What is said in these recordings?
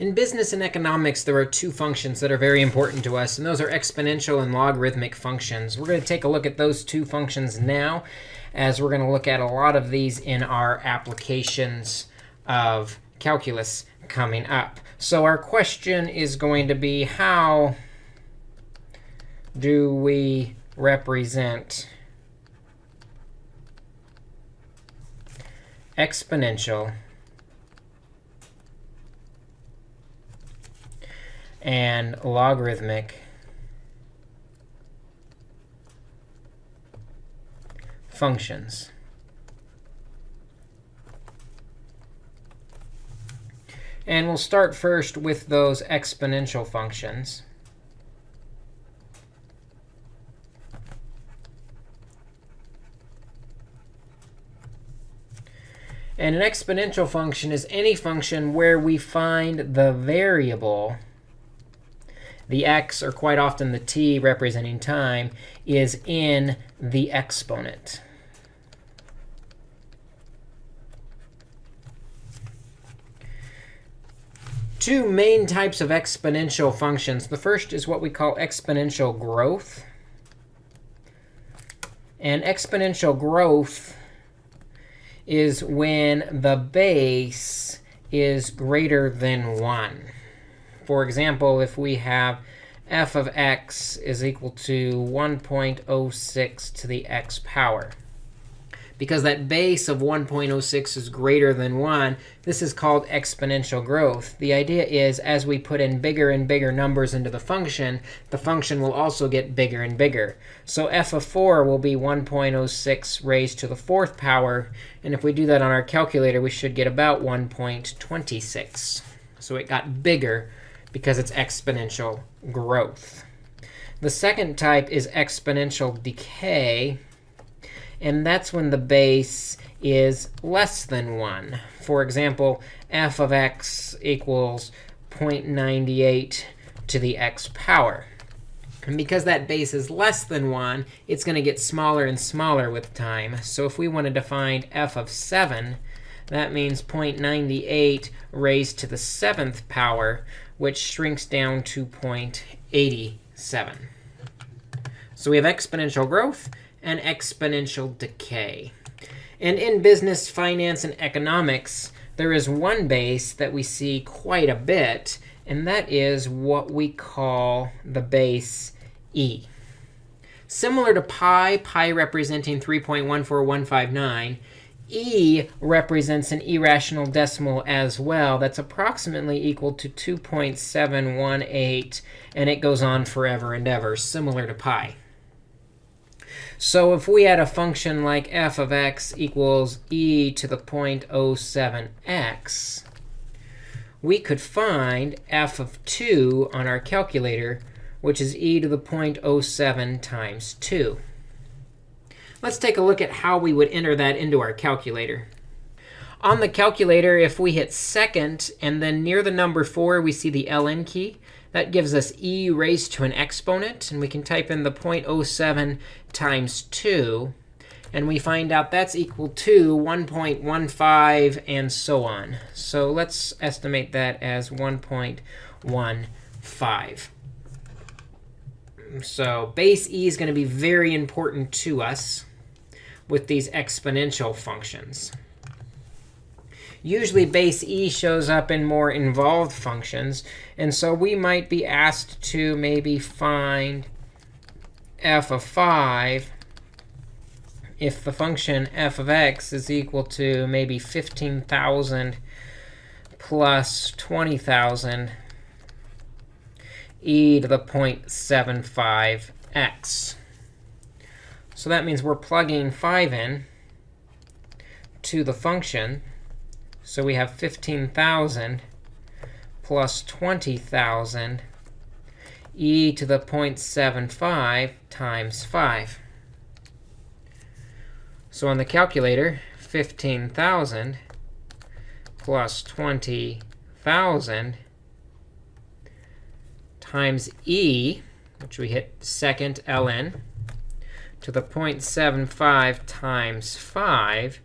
In business and economics, there are two functions that are very important to us, and those are exponential and logarithmic functions. We're going to take a look at those two functions now, as we're going to look at a lot of these in our applications of calculus coming up. So our question is going to be, how do we represent exponential and logarithmic functions. And we'll start first with those exponential functions. And an exponential function is any function where we find the variable the x, or quite often the t representing time, is in the exponent. Two main types of exponential functions. The first is what we call exponential growth. And exponential growth is when the base is greater than 1. For example, if we have f of x is equal to 1.06 to the x power. Because that base of 1.06 is greater than 1, this is called exponential growth. The idea is as we put in bigger and bigger numbers into the function, the function will also get bigger and bigger. So f of 4 will be 1.06 raised to the fourth power. And if we do that on our calculator, we should get about 1.26. So it got bigger because it's exponential growth. The second type is exponential decay. And that's when the base is less than 1. For example, f of x equals 0.98 to the x power. And because that base is less than 1, it's going to get smaller and smaller with time. So if we wanted to find f of 7, that means 0.98 raised to the seventh power, which shrinks down to 0.87. So we have exponential growth and exponential decay. And in business, finance, and economics, there is one base that we see quite a bit, and that is what we call the base e. Similar to pi, pi representing 3.14159, e represents an irrational decimal as well. That's approximately equal to 2.718. And it goes on forever and ever, similar to pi. So if we had a function like f of x equals e to the 0.07x, we could find f of 2 on our calculator, which is e to the 0.07 times 2. Let's take a look at how we would enter that into our calculator. On the calculator, if we hit second, and then near the number 4, we see the ln key, that gives us e raised to an exponent. And we can type in the 0.07 times 2. And we find out that's equal to 1.15 and so on. So let's estimate that as 1.15. So base e is going to be very important to us with these exponential functions. Usually base e shows up in more involved functions. And so we might be asked to maybe find f of 5 if the function f of x is equal to maybe 15,000 plus 20,000 e to the 0.75x. So that means we're plugging 5 in to the function. So we have 15,000 plus 20,000 e to the 0.75 times 5. So on the calculator, 15,000 plus 20,000 times e, which we hit second ln, to the 0.75 times 5,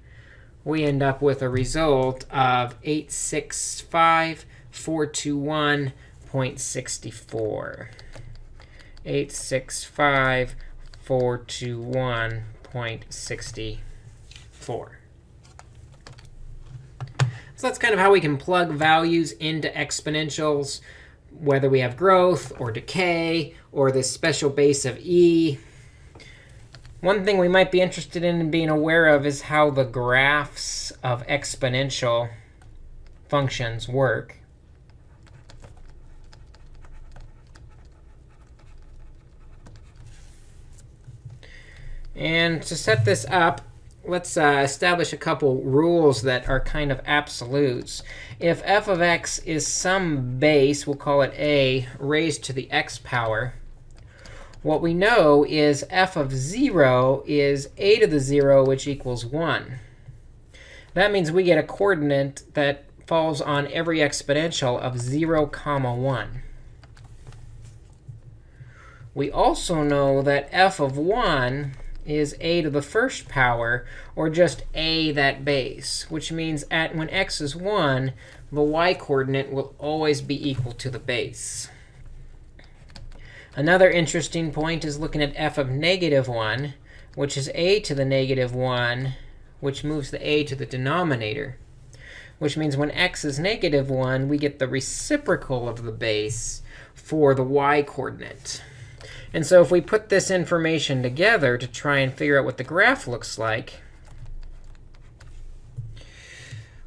we end up with a result of 865 421.64. 865 421.64. So that's kind of how we can plug values into exponentials, whether we have growth or decay or this special base of e. One thing we might be interested in being aware of is how the graphs of exponential functions work. And to set this up, let's uh, establish a couple rules that are kind of absolutes. If f of x is some base, we'll call it a, raised to the x power, what we know is f of 0 is a to the 0, which equals 1. That means we get a coordinate that falls on every exponential of 0, comma 1. We also know that f of 1 is a to the first power, or just a that base, which means at when x is 1, the y-coordinate will always be equal to the base. Another interesting point is looking at f of negative 1, which is a to the negative 1, which moves the a to the denominator, which means when x is negative 1, we get the reciprocal of the base for the y-coordinate. And so if we put this information together to try and figure out what the graph looks like,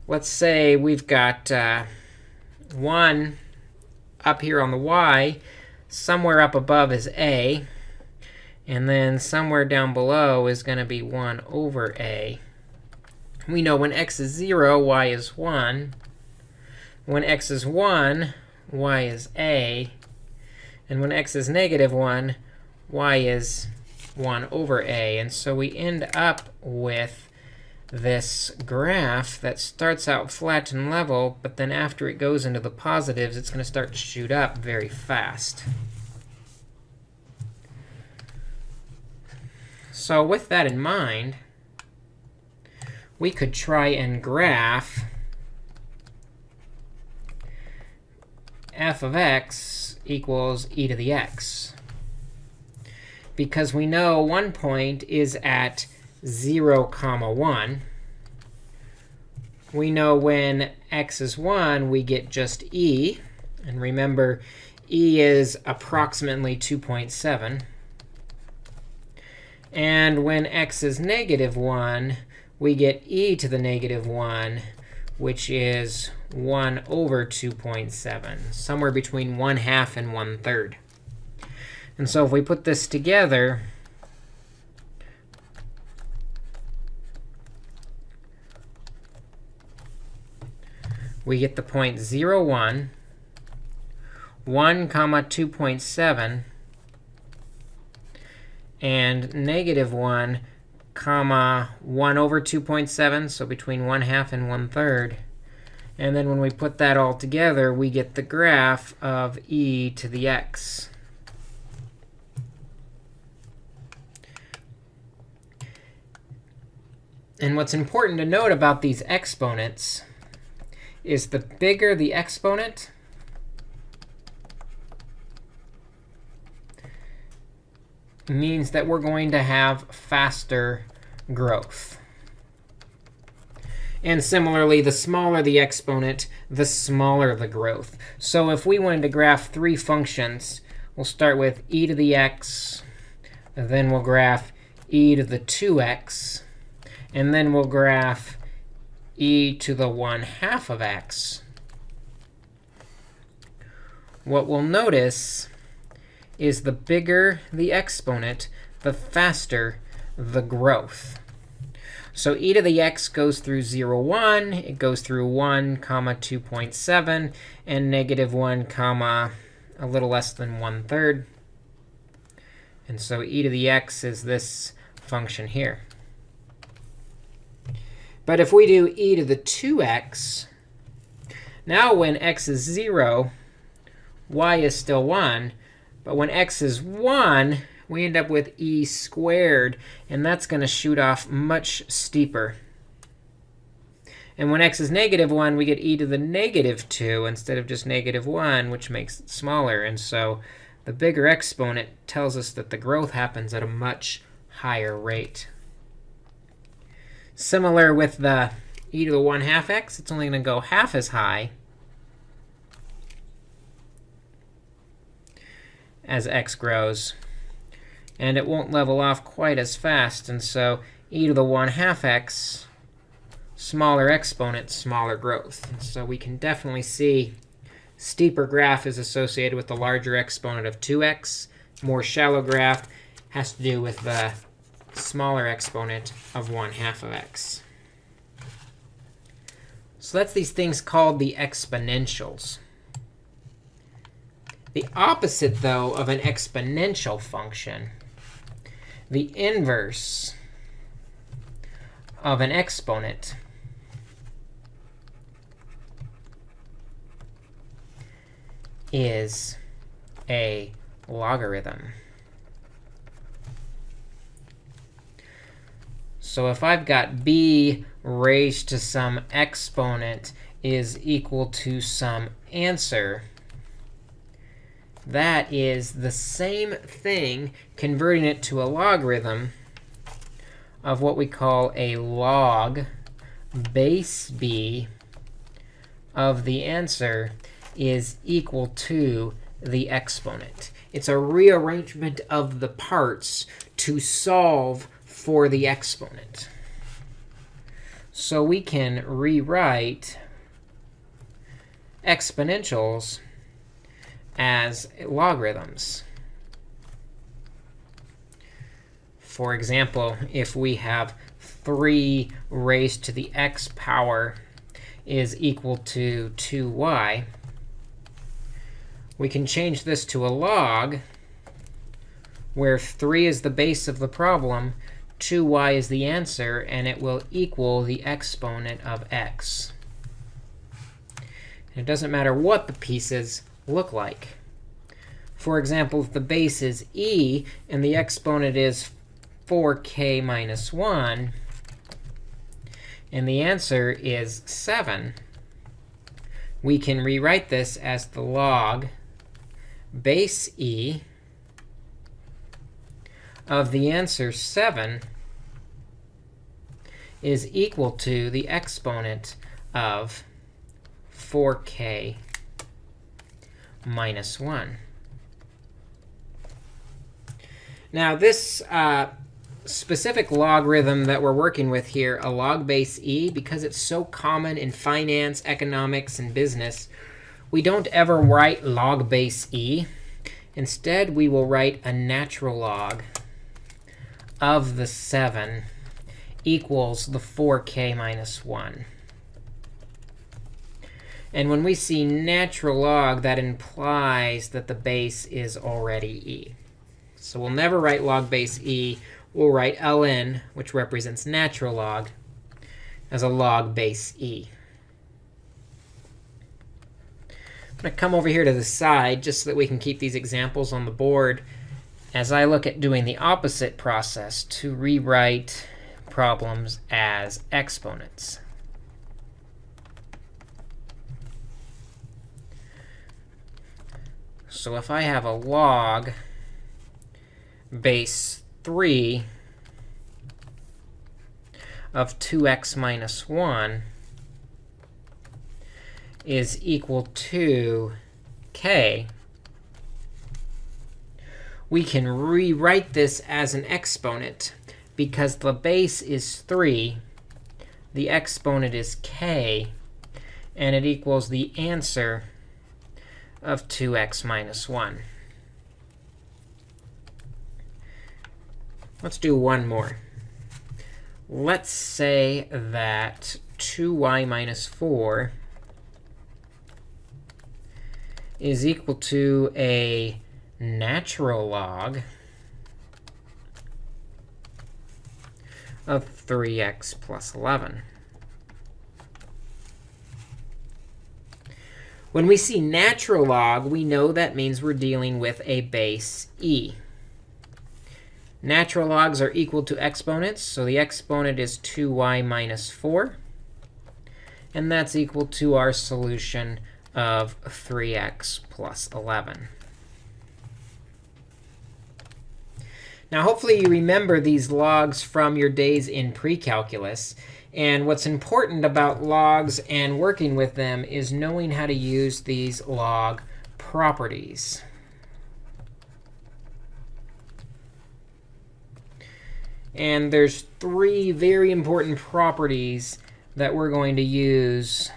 let's say we've got uh, 1 up here on the y. Somewhere up above is a. And then somewhere down below is going to be 1 over a. We know when x is 0, y is 1. When x is 1, y is a. And when x is negative 1, y is 1 over a. And so we end up with this graph that starts out flat and level, but then after it goes into the positives, it's going to start to shoot up very fast. So with that in mind, we could try and graph f of x equals e to the x. Because we know one point is at 0, comma 1. We know when x is 1, we get just e. And remember, e is approximately 2.7. And when x is negative 1, we get e to the negative 1, which is 1 over 2.7, somewhere between 1 half and 1 third. And so if we put this together, we get the point 0, 1, 1 comma 2.7, and negative 1 comma 1 over 2.7, so between 1 half and 1 third. And then when we put that all together, we get the graph of e to the x. And what's important to note about these exponents is the bigger the exponent, means that we're going to have faster growth. And similarly, the smaller the exponent, the smaller the growth. So if we wanted to graph three functions, we'll start with e to the x, then we'll graph e to the 2x, and then we'll graph e to the 1 half of x. What we'll notice is the bigger the exponent, the faster the growth. So e to the x goes through 0, 1. It goes through 1, comma 2.7, and negative 1, comma a little less than 1 third. And so e to the x is this function here. But if we do e to the 2x, now when x is 0, y is still 1. But when x is 1, we end up with e squared. And that's going to shoot off much steeper. And when x is negative 1, we get e to the negative 2 instead of just negative 1, which makes it smaller. And so the bigger exponent tells us that the growth happens at a much higher rate. Similar with the e to the 1 half x, it's only going to go half as high as x grows. And it won't level off quite as fast. And so e to the 1 half x smaller exponent, smaller growth. And so we can definitely see steeper graph is associated with the larger exponent of 2x. More shallow graph has to do with the smaller exponent of 1 half of x. So that's these things called the exponentials. The opposite, though, of an exponential function, the inverse of an exponent is a logarithm. So if I've got b raised to some exponent is equal to some answer, that is the same thing, converting it to a logarithm of what we call a log base b of the answer is equal to the exponent. It's a rearrangement of the parts to solve for the exponent. So we can rewrite exponentials as logarithms. For example, if we have 3 raised to the x power is equal to 2y, we can change this to a log, where 3 is the base of the problem, 2y is the answer, and it will equal the exponent of x. And it doesn't matter what the pieces look like. For example, if the base is e and the exponent is 4k minus 1, and the answer is 7, we can rewrite this as the log base e of the answer 7 is equal to the exponent of 4k minus 1. Now, this uh, specific logarithm that we're working with here, a log base e, because it's so common in finance, economics, and business, we don't ever write log base e. Instead, we will write a natural log of the 7 equals the 4k minus 1. And when we see natural log, that implies that the base is already e. So we'll never write log base e. We'll write ln, which represents natural log, as a log base e. I'm going to come over here to the side just so that we can keep these examples on the board as I look at doing the opposite process to rewrite problems as exponents. So if I have a log base 3 of 2x minus 1, is equal to k, we can rewrite this as an exponent. Because the base is 3, the exponent is k, and it equals the answer of 2x minus 1. Let's do one more. Let's say that 2y minus 4 is equal to a natural log of 3x plus 11. When we see natural log, we know that means we're dealing with a base e. Natural logs are equal to exponents, so the exponent is 2y minus 4. And that's equal to our solution of 3x plus 11. Now, hopefully you remember these logs from your days in pre-calculus. And what's important about logs and working with them is knowing how to use these log properties. And there's three very important properties that we're going to use,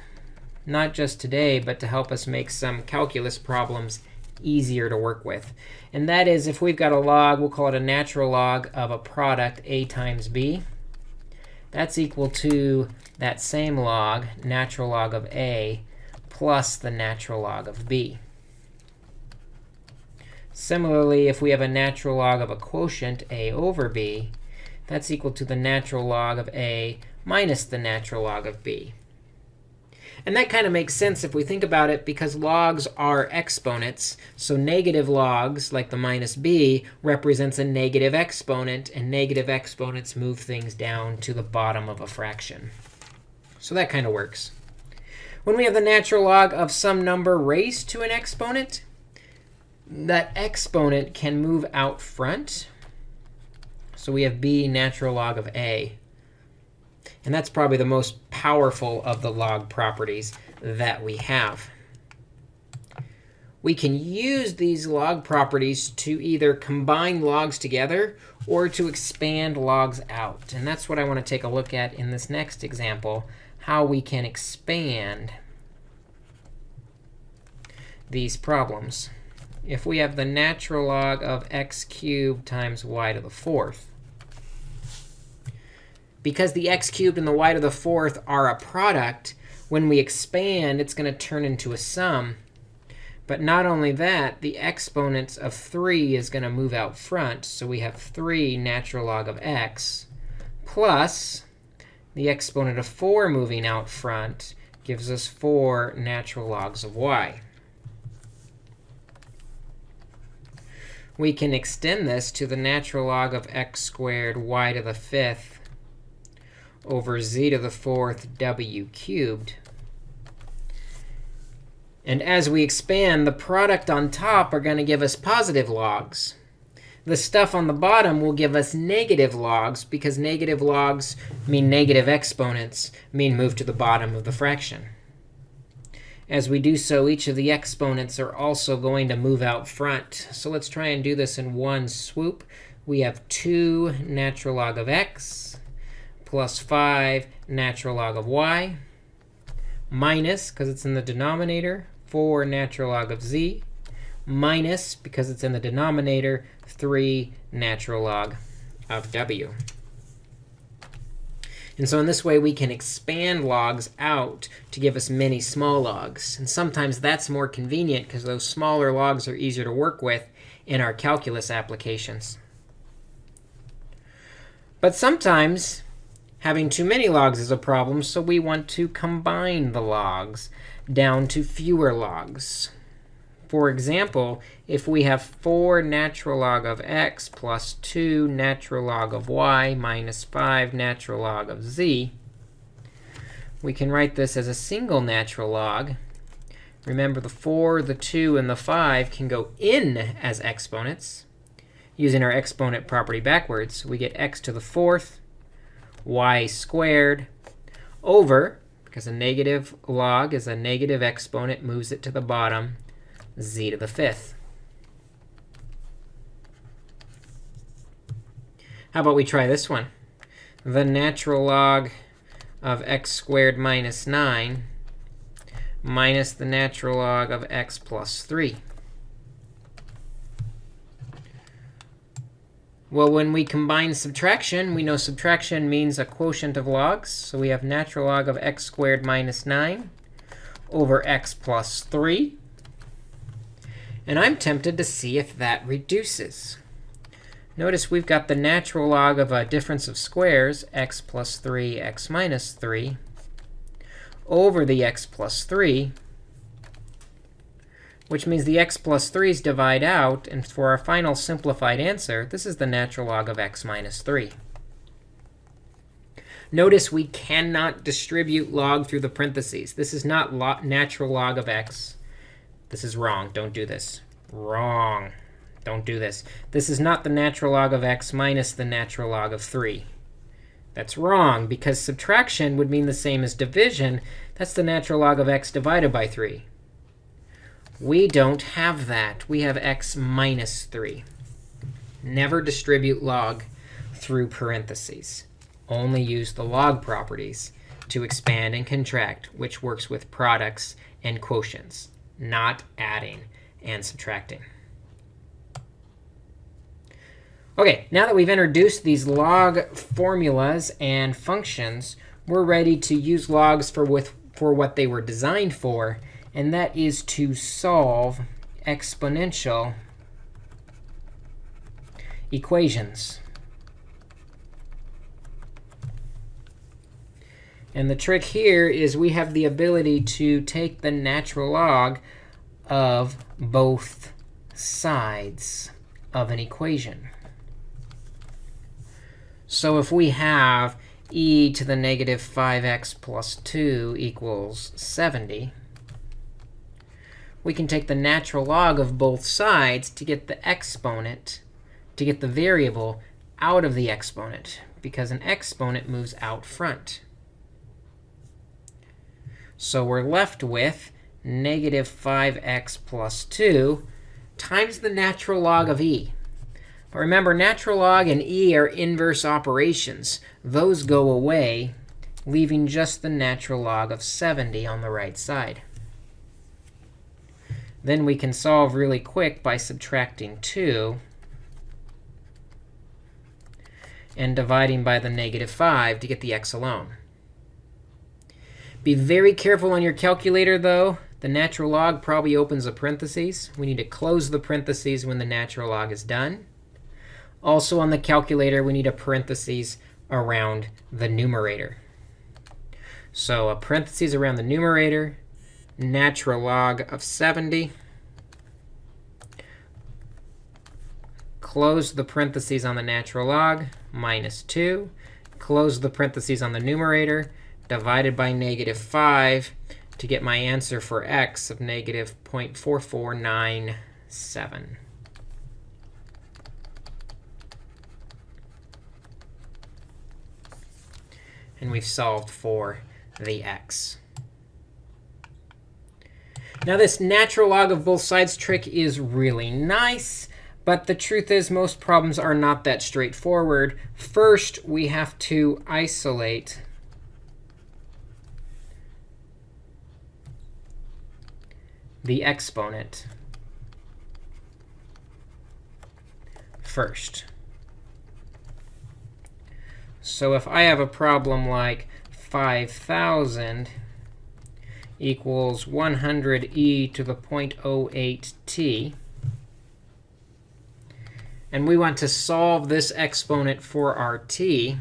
not just today, but to help us make some calculus problems easier to work with. And that is if we've got a log, we'll call it a natural log of a product a times b. That's equal to that same log, natural log of a, plus the natural log of b. Similarly, if we have a natural log of a quotient, a over b, that's equal to the natural log of a minus the natural log of b. And that kind of makes sense if we think about it, because logs are exponents. So negative logs, like the minus b, represents a negative exponent. And negative exponents move things down to the bottom of a fraction. So that kind of works. When we have the natural log of some number raised to an exponent, that exponent can move out front. So we have b natural log of a. And that's probably the most powerful of the log properties that we have. We can use these log properties to either combine logs together or to expand logs out. And that's what I want to take a look at in this next example, how we can expand these problems. If we have the natural log of x cubed times y to the fourth, because the x cubed and the y to the fourth are a product, when we expand, it's going to turn into a sum. But not only that, the exponents of 3 is going to move out front. So we have 3 natural log of x plus the exponent of 4 moving out front gives us 4 natural logs of y. We can extend this to the natural log of x squared y to the fifth over z to the fourth w cubed. And as we expand, the product on top are going to give us positive logs. The stuff on the bottom will give us negative logs, because negative logs mean negative exponents, mean move to the bottom of the fraction. As we do so, each of the exponents are also going to move out front. So let's try and do this in one swoop. We have 2 natural log of x plus 5 natural log of y minus, because it's in the denominator, 4 natural log of z minus, because it's in the denominator, 3 natural log of w. And so in this way, we can expand logs out to give us many small logs. And sometimes that's more convenient, because those smaller logs are easier to work with in our calculus applications. But sometimes Having too many logs is a problem, so we want to combine the logs down to fewer logs. For example, if we have 4 natural log of x plus 2 natural log of y minus 5 natural log of z, we can write this as a single natural log. Remember, the 4, the 2, and the 5 can go in as exponents. Using our exponent property backwards, we get x to the fourth y squared over, because a negative log is a negative exponent, moves it to the bottom, z to the fifth. How about we try this one? The natural log of x squared minus 9 minus the natural log of x plus 3. Well, when we combine subtraction, we know subtraction means a quotient of logs. So we have natural log of x squared minus 9 over x plus 3. And I'm tempted to see if that reduces. Notice we've got the natural log of a difference of squares, x plus 3, x minus 3, over the x plus 3 which means the x plus 3's divide out. And for our final simplified answer, this is the natural log of x minus 3. Notice we cannot distribute log through the parentheses. This is not log, natural log of x. This is wrong. Don't do this. Wrong. Don't do this. This is not the natural log of x minus the natural log of 3. That's wrong, because subtraction would mean the same as division. That's the natural log of x divided by 3. We don't have that. We have x minus 3. Never distribute log through parentheses. Only use the log properties to expand and contract, which works with products and quotients, not adding and subtracting. OK, now that we've introduced these log formulas and functions, we're ready to use logs for, with, for what they were designed for, and that is to solve exponential equations. And the trick here is we have the ability to take the natural log of both sides of an equation. So if we have e to the negative 5x plus 2 equals 70, we can take the natural log of both sides to get the exponent, to get the variable out of the exponent, because an exponent moves out front. So we're left with negative 5x plus 2 times the natural log of e. But remember, natural log and e are inverse operations. Those go away, leaving just the natural log of 70 on the right side. Then we can solve really quick by subtracting 2 and dividing by the negative 5 to get the x alone. Be very careful on your calculator, though. The natural log probably opens a parentheses. We need to close the parentheses when the natural log is done. Also on the calculator, we need a parentheses around the numerator. So a parentheses around the numerator, natural log of 70. Close the parentheses on the natural log, minus 2. Close the parentheses on the numerator, divided by negative 5 to get my answer for x of negative 0.4497. and we've solved for the x. Now, this natural log of both sides trick is really nice. But the truth is, most problems are not that straightforward. First, we have to isolate the exponent first. So if I have a problem like 5,000 equals 100e to the 0.08t, and we want to solve this exponent for our t,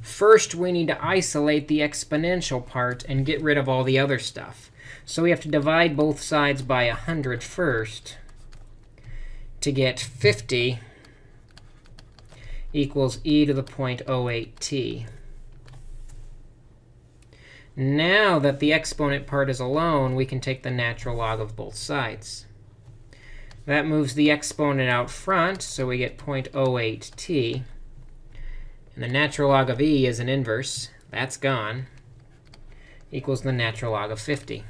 first we need to isolate the exponential part and get rid of all the other stuff. So we have to divide both sides by 100 first to get 50 equals e to the 0.08t. Now that the exponent part is alone, we can take the natural log of both sides. That moves the exponent out front, so we get 0.08t. And the natural log of e is an inverse. That's gone. Equals the natural log of 50.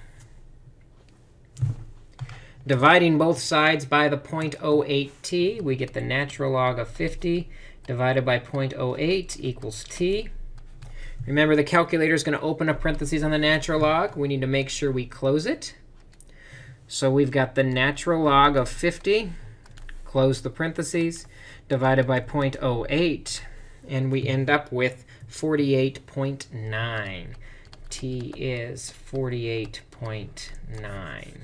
Dividing both sides by the 0.08t, we get the natural log of 50 divided by 0.08 equals t. Remember, the calculator is going to open up parentheses on the natural log. We need to make sure we close it. So we've got the natural log of 50, close the parentheses, divided by 0.08. And we end up with 48.9. t is 48.9.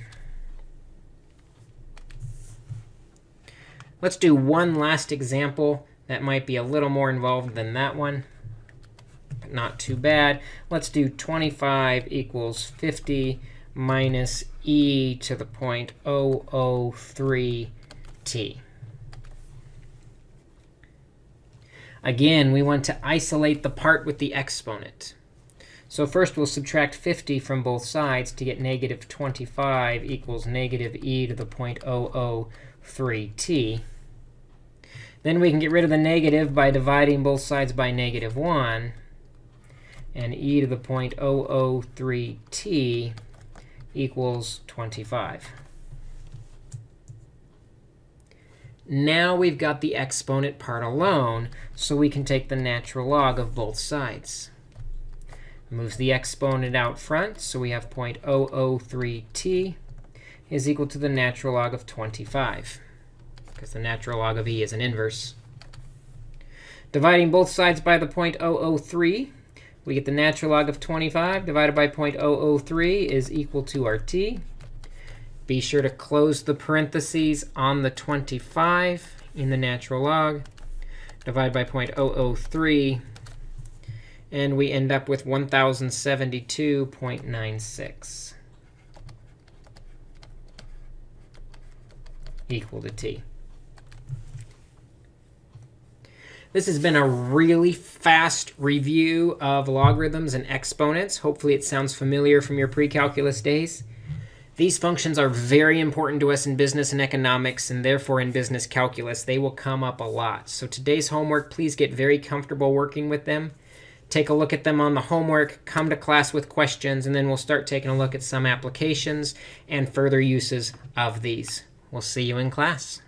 Let's do one last example that might be a little more involved than that one, not too bad. Let's do 25 equals 50 minus e to the 0.003t. Again, we want to isolate the part with the exponent. So first we'll subtract 50 from both sides to get negative 25 equals negative e to the 0.003t. Then we can get rid of the negative by dividing both sides by negative 1. And e to the 0.003t equals 25. Now we've got the exponent part alone, so we can take the natural log of both sides. Moves the exponent out front, so we have 0.003t is equal to the natural log of 25, because the natural log of e is an inverse. Dividing both sides by the 0.003, we get the natural log of 25 divided by 0.003 is equal to our t. Be sure to close the parentheses on the 25 in the natural log. Divide by 0.003. And we end up with 1072.96 equal to t. This has been a really fast review of logarithms and exponents. Hopefully, it sounds familiar from your pre-calculus days. These functions are very important to us in business and economics, and therefore in business calculus. They will come up a lot. So today's homework, please get very comfortable working with them. Take a look at them on the homework, come to class with questions, and then we'll start taking a look at some applications and further uses of these. We'll see you in class.